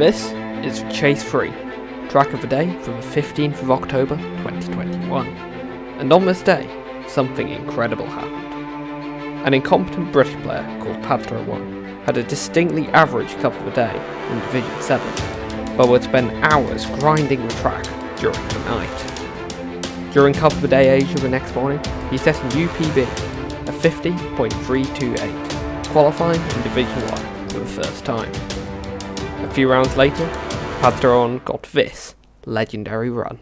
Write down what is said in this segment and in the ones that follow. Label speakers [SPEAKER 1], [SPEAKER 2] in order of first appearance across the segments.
[SPEAKER 1] This is Chase Free, track of the day from the 15th of October 2021. And on this day, something incredible happened. An incompetent British player called Padthrower1 had a distinctly average cup of the day in Division 7, but would spend hours grinding the track during the night. During Cup of the Day Asia the next morning, he set a UPB of 50.328, qualifying in Division 1 for the first time. A few rounds later, Padthrower1 got this legendary run.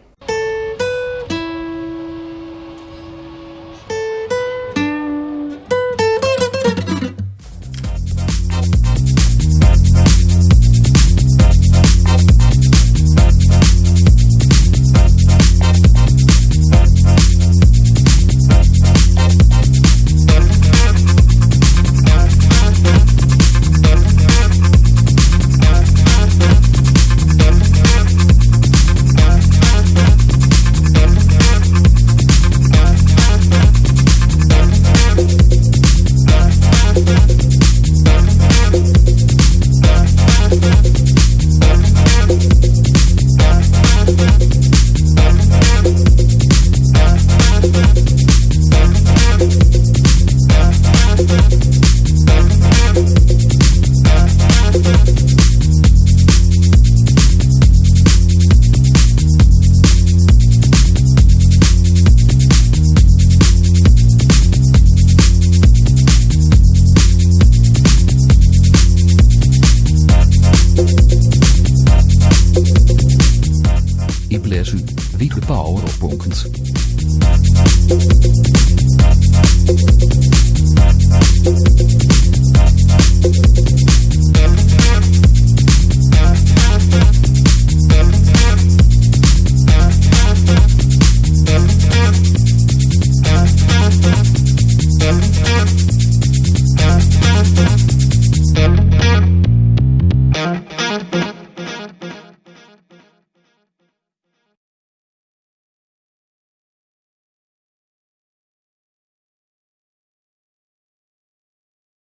[SPEAKER 2] Wie de bonkens